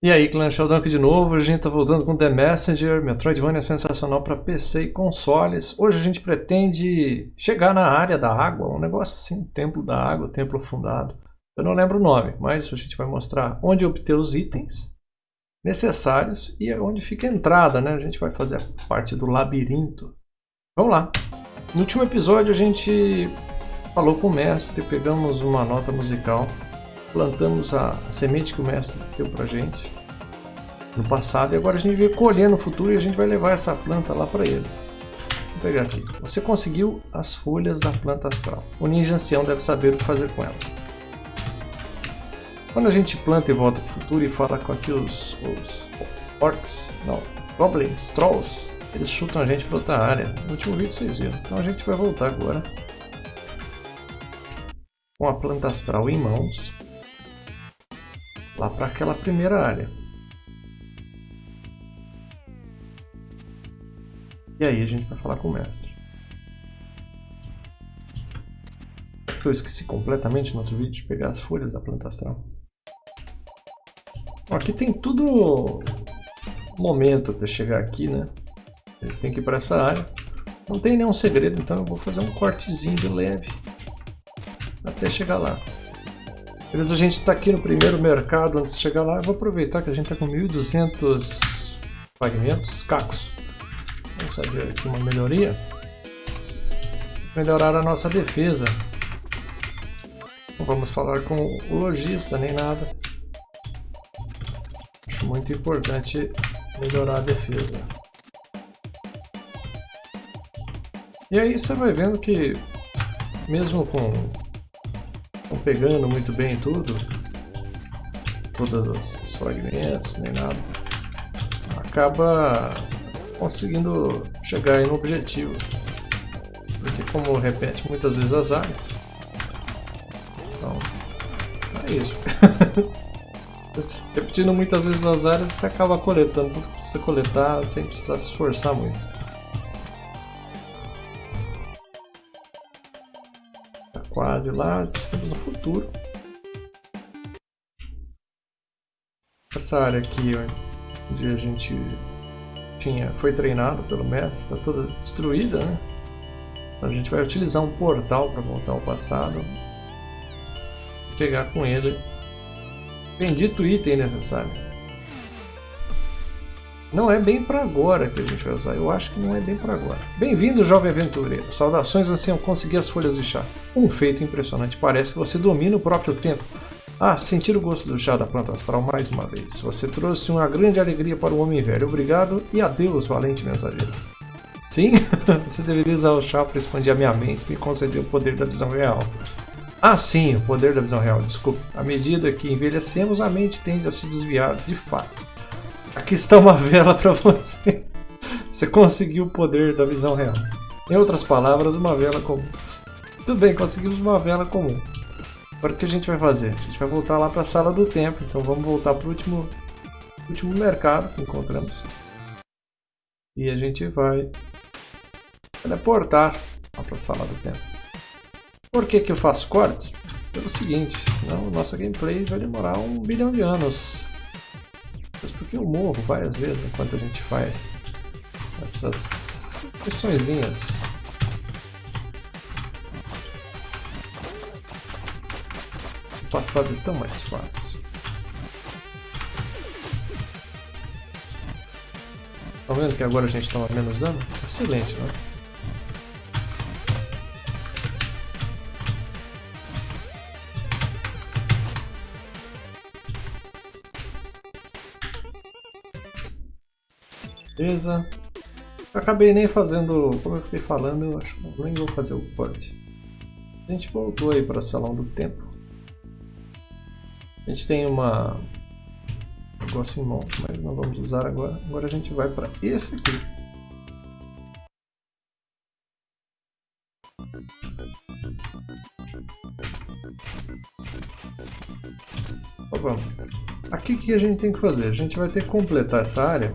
E aí, Clan aqui de novo, a gente tá voltando com The Messenger, Metroidvania sensacional para PC e consoles. Hoje a gente pretende chegar na área da água, um negócio assim, templo da água, templo fundado. Eu não lembro o nome, mas a gente vai mostrar onde obter os itens necessários e onde fica a entrada, né? A gente vai fazer a parte do labirinto. Vamos lá! No último episódio a gente falou com o mestre, pegamos uma nota musical plantamos a, semente que o mestre deu pra gente no passado e agora a gente vai colher no futuro e a gente vai levar essa planta lá para ele. Vou pegar aqui. Você conseguiu as folhas da planta astral. O ninja ancião deve saber o que fazer com ela. Quando a gente planta e volta para o futuro e fala com aqui os, os orcs, não, goblins, trolls, eles chutam a gente para outra área. No último vídeo vocês viram. Então a gente vai voltar agora com a planta astral em mãos lá para aquela primeira área. E aí a gente vai falar com o mestre. Eu esqueci completamente no outro vídeo de pegar as folhas da planta astral. Aqui tem tudo momento até chegar aqui, né? Gente tem que ir para essa área. Não tem nenhum segredo, então eu vou fazer um cortezinho de leve até chegar lá. Beleza, a gente está aqui no primeiro mercado, antes de chegar lá, eu vou aproveitar que a gente está com 1.200 fragmentos, cacos. Vamos fazer aqui uma melhoria. Melhorar a nossa defesa. Não vamos falar com o lojista nem nada. Acho muito importante melhorar a defesa. E aí você vai vendo que mesmo com pegando muito bem tudo, todos os fragmentos, nem nada, acaba conseguindo chegar no objetivo. Porque como repete muitas vezes as áreas, então é isso. Repetindo muitas vezes as áreas, você acaba coletando tudo que precisa coletar sem precisar se esforçar muito. Quase lá, estamos no futuro. Essa área aqui, onde a gente tinha, foi treinado pelo mestre, está toda destruída, né? Então a gente vai utilizar um portal para voltar ao passado, pegar com ele bendito item necessário. Não é bem para agora que a gente vai usar, eu acho que não é bem para agora. Bem-vindo, jovem aventureiro. Saudações, você conseguir as folhas de chá. Um feito impressionante, parece que você domina o próprio tempo. Ah, sentir o gosto do chá da planta astral mais uma vez. Você trouxe uma grande alegria para o homem velho. Obrigado e adeus, valente mensageiro. Sim, você deveria usar o chá para expandir a minha mente e conceder o poder da visão real. Ah, sim, o poder da visão real, desculpe. À medida que envelhecemos, a mente tende a se desviar de fato. Aqui está uma vela para você. Você conseguiu o poder da visão real. Em outras palavras, uma vela comum. Tudo bem, conseguimos uma vela comum. Agora o que a gente vai fazer? A gente vai voltar lá para a sala do tempo. Então vamos voltar para o último, último mercado que encontramos. E a gente vai teleportar lá para a sala do tempo. Por que, que eu faço cortes? Pelo seguinte, senão o nosso gameplay vai demorar um bilhão de anos eu morro várias vezes enquanto a gente faz essas missõezinhas. O passado é tão mais fácil. Estão vendo que agora a gente toma menos dano? Excelente, né? Beleza. Eu acabei nem fazendo, como eu fiquei falando, eu acho que nem vou fazer o corte. A gente voltou aí para Salão do Tempo. A gente tem uma um negócio em mão, mas não vamos usar agora. Agora a gente vai para esse aqui. vamos. Aqui o que a gente tem que fazer? A gente vai ter que completar essa área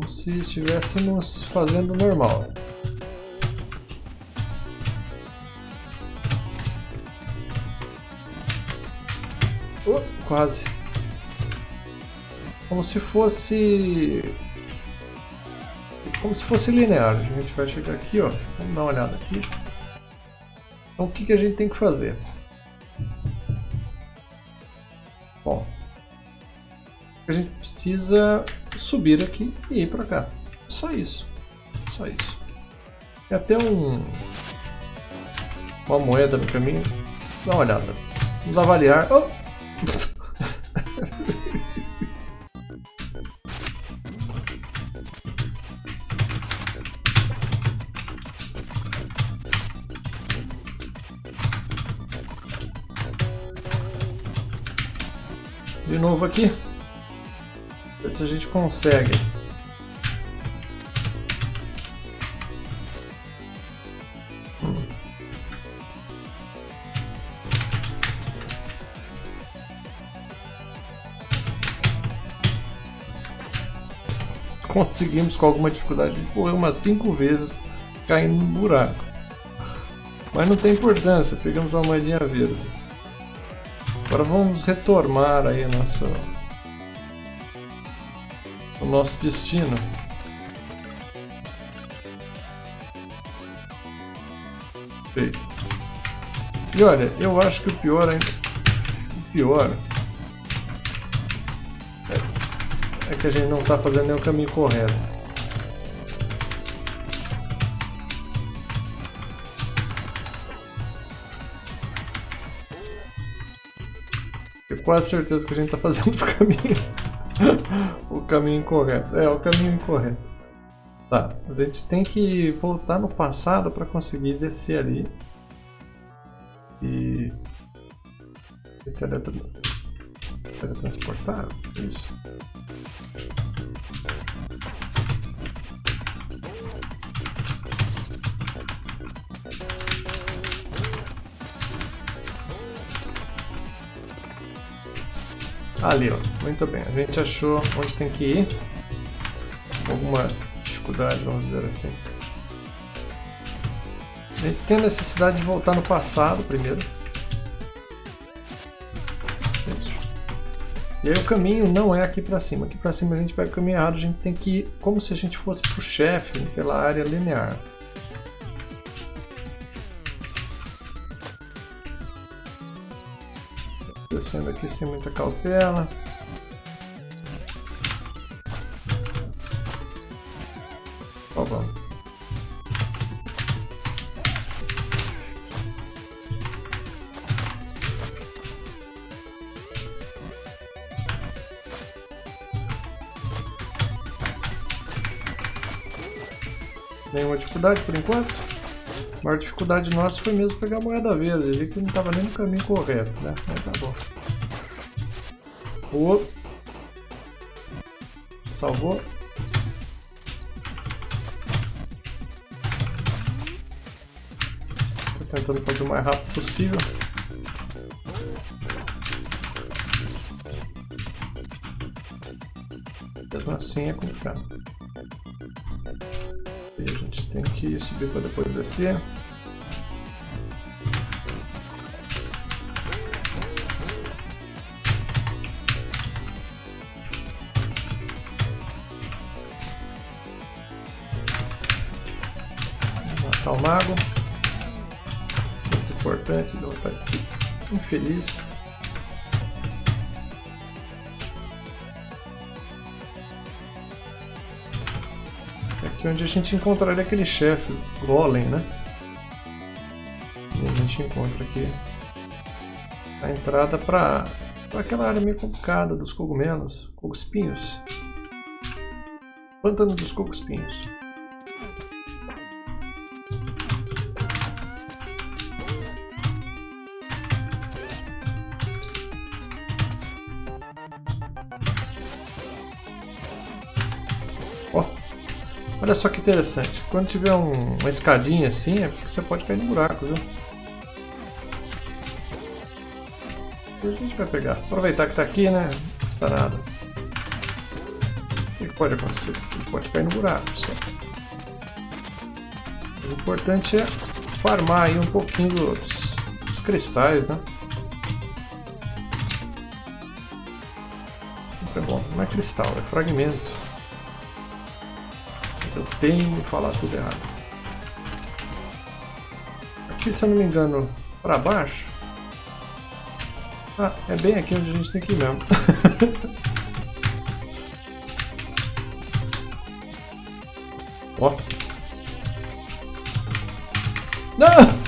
como se estivéssemos fazendo normal. Oh, quase. como se fosse como se fosse linear. A gente vai chegar aqui, ó. Vamos dar uma olhada aqui. Então o que, que a gente tem que fazer? Bom, a gente precisa subir aqui e ir para cá. Só isso. Só isso. Tem até um uma moeda no caminho. Dá uma olhada. Vamos avaliar. Oh! De novo aqui. Ver se a gente consegue. conseguimos com alguma dificuldade correr umas 5 vezes caindo no buraco. Mas não tem importância, pegamos uma moedinha verde. Agora vamos retomar aí nosso, o nosso destino. Feito. E olha, eu acho que o pior ainda. O pior é que a gente não está fazendo nem o caminho correto. Tenho quase certeza que a gente está fazendo o caminho, o caminho incorreto. É, o caminho incorreto. Tá, a gente tem que voltar no passado para conseguir descer ali. E... e teletransportar? Isso. Ali, ó. Muito bem. A gente achou onde tem que ir. Alguma dificuldade, vamos dizer assim. A gente tem a necessidade de voltar no passado primeiro. E aí o caminho não é aqui para cima. Aqui para cima a gente vai o caminho errado. A gente tem que ir como se a gente fosse para o chefe pela área linear. Descendo aqui sem muita cautela. Ó, vamos. Nenhuma dificuldade por enquanto? A maior dificuldade nossa foi mesmo pegar a moeda verde. Vi que não estava nem no caminho correto, né? Mas tá bom. O... Salvou. Tô tentando fazer o mais rápido possível. Mesmo assim é complicado. A gente tem que subir para depois descer. Matar o mago. Sempre importante derrotar esse infeliz. Aqui é onde a gente encontraria aquele chefe, Golem, né? E a gente encontra aqui a entrada para aquela área meio complicada dos cogumelos, coguspinhos. Pântano dos coguspinhos. Olha só que interessante. Quando tiver um, uma escadinha assim, é porque você pode cair no buraco, viu? A gente vai pegar. Aproveitar que está aqui, né? Não custa nada. O que pode acontecer? Ele pode cair no buraco só. O importante é farmar aí um pouquinho dos, dos cristais, né? Sempre é bom. Não é cristal, é fragmento. Tenho falar tudo errado. Aqui, se eu não me engano, para baixo. Ah, é bem aqui onde a gente tem que ir mesmo. Ó. Não!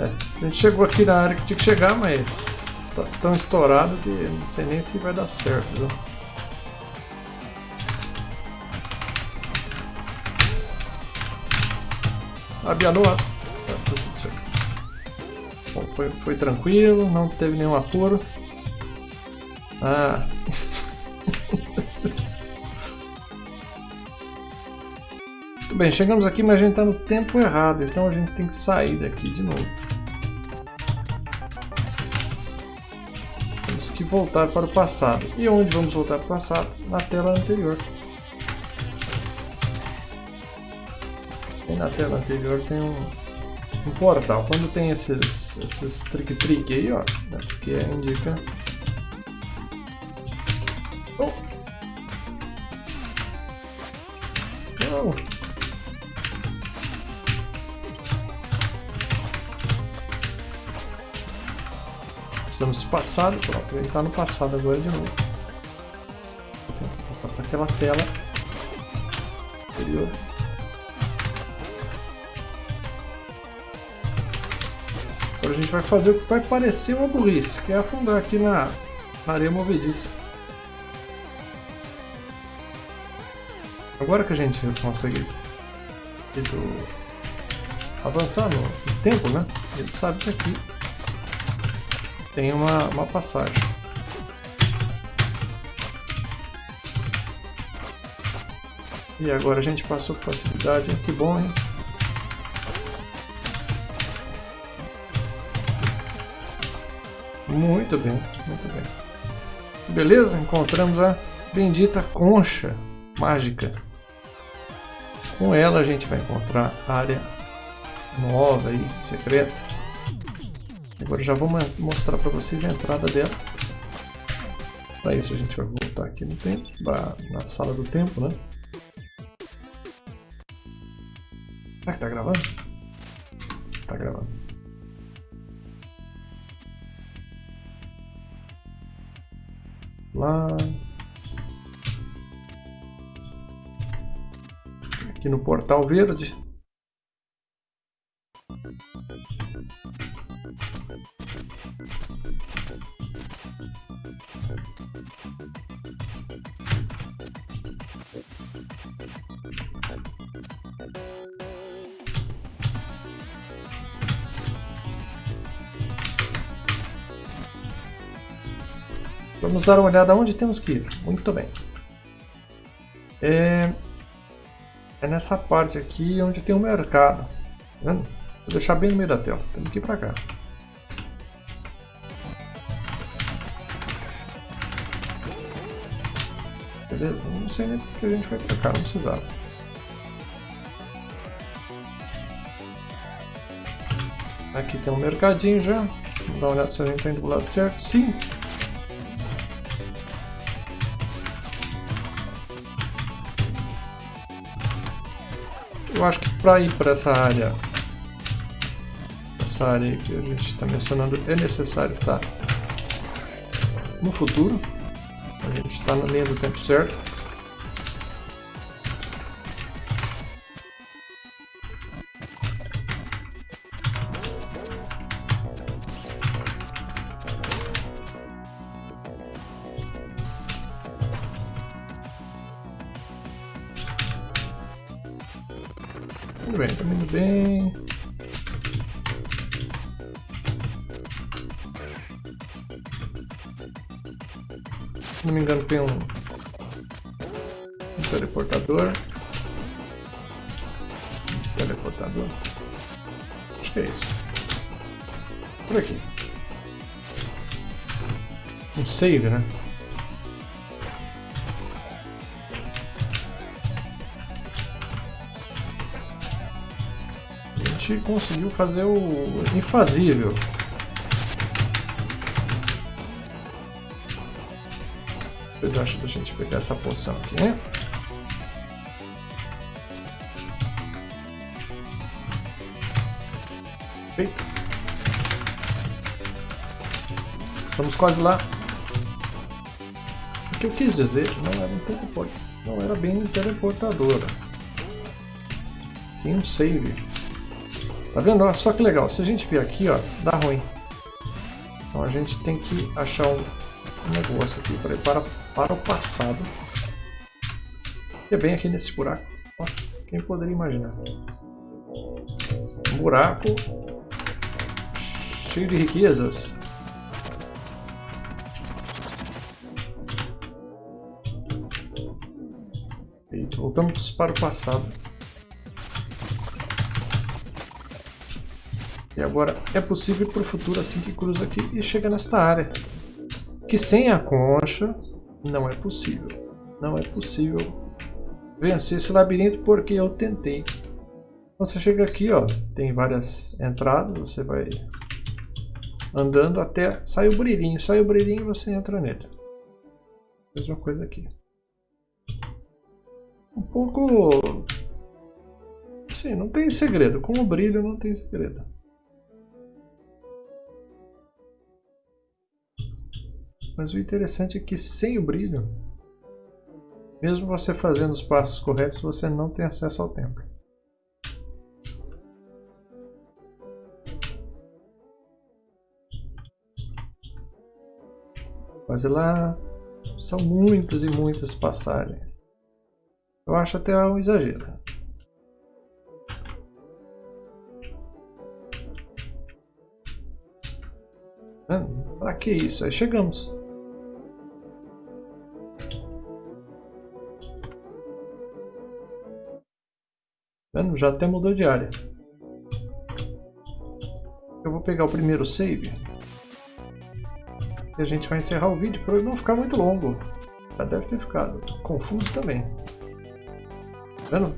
É, a gente chegou aqui na área que tinha que chegar, mas tá tão estourado que não sei nem se vai dar certo. Viu? Nós. Tá tudo certo. Bom, foi, foi tranquilo, não teve nenhum apuro. Ah. Muito bem, chegamos aqui, mas a gente está no tempo errado, então a gente tem que sair daqui de novo. Voltar para o passado. E onde vamos voltar para o passado? Na tela anterior. E na tela anterior tem um, um portal. Quando tem esses, esses trick-trick aí, ó, né, que indica Não. Precisamos do passado, pronto, ele está no passado agora de novo. Voltar para aquela tela anterior. Agora a gente vai fazer o que vai parecer uma burrice, que é afundar aqui na, na areia movediça. Agora que a gente consegue avançar no, no tempo, né? A gente sabe que aqui tem uma, uma passagem. E agora a gente passou com facilidade, que bom, hein? Muito bem, muito bem. Beleza? Encontramos a bendita concha mágica. Com ela a gente vai encontrar área nova e secreta. Agora já vou mostrar para vocês a entrada dela. Para isso a gente vai voltar aqui no tempo, na sala do tempo, né? Será que tá gravando? Tá gravando. Lá aqui no portal verde. Vamos dar uma olhada onde temos que ir. Muito bem. É, é nessa parte aqui onde tem o um mercado. Tá? Vou deixar bem no meio da tela. Temos que ir pra cá. Beleza? Não sei nem porque a gente vai pra cá, não precisava. Aqui tem um mercadinho já. Vamos dar uma olhada se a gente está indo do lado certo. Sim, eu acho que para ir para essa área, essa área que a gente está mencionando, é necessário estar no futuro. A gente está na linha do tempo certo. Tudo bem, tá indo bem. Se não me engano tem um, um teleportador. teleportador. Acho que é isso. Por aqui. Um save, né? gente conseguiu fazer o infazível. Depois acho da gente pegar essa poção aqui. Né? Perfeito. Estamos quase lá. O que eu quis dizer não era um teleportador. não era bem teleportadora. Sim, um save. Tá vendo? Olha só que legal. Se a gente vir aqui, ó, dá ruim. Então a gente tem que achar um negócio aqui para, para, para o passado. Que é bem aqui nesse buraco. Ó, quem poderia imaginar? Um buraco cheio de riquezas. E voltamos para o passado. E agora é possível para o futuro assim que cruza aqui e chega nesta área. Que sem a concha não é possível. Não é possível vencer esse labirinto porque eu tentei. Você chega aqui, ó, tem várias entradas, você vai andando até sai o brilhinho. Sai o brilhinho e você entra nele. Mesma coisa aqui. Um pouco... Sim, não tem segredo. Com o brilho não tem segredo. Mas o interessante é que sem o brilho, mesmo você fazendo os passos corretos, você não tem acesso ao templo. Quase lá, são muitas e muitas passagens. Eu acho até um exagero. Pra que isso? Aí chegamos. Vendo? Já até mudou de área. Eu vou pegar o primeiro save. E a gente vai encerrar o vídeo para ele não ficar muito longo. Já deve ter ficado confuso também. Vendo?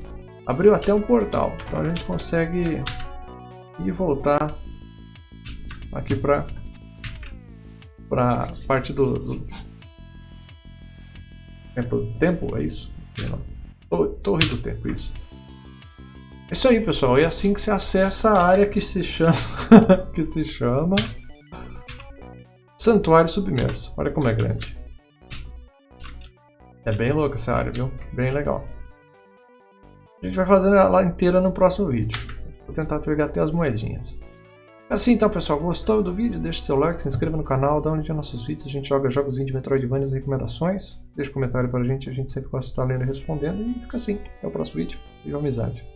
Abriu até um portal. Então a gente consegue ir e voltar aqui para para parte do, do tempo, tempo, é isso? Torre do tempo, isso. É isso aí, pessoal. É assim que se acessa a área que se chama que se chama Santuário Submerso. Olha como é grande. É bem louca essa área, viu? Bem legal. A gente vai fazer ela inteira no próximo vídeo. Vou tentar pegar até as moedinhas. Assim então pessoal, gostou do vídeo? Deixe seu like, se inscreva no canal, dá um like nos nossos vídeos, a gente joga jogos de Metroidvania e recomendações. Deixe um comentário pra gente, a gente sempre gosta de estar lendo e respondendo. E fica assim, até o próximo vídeo. Viva amizade!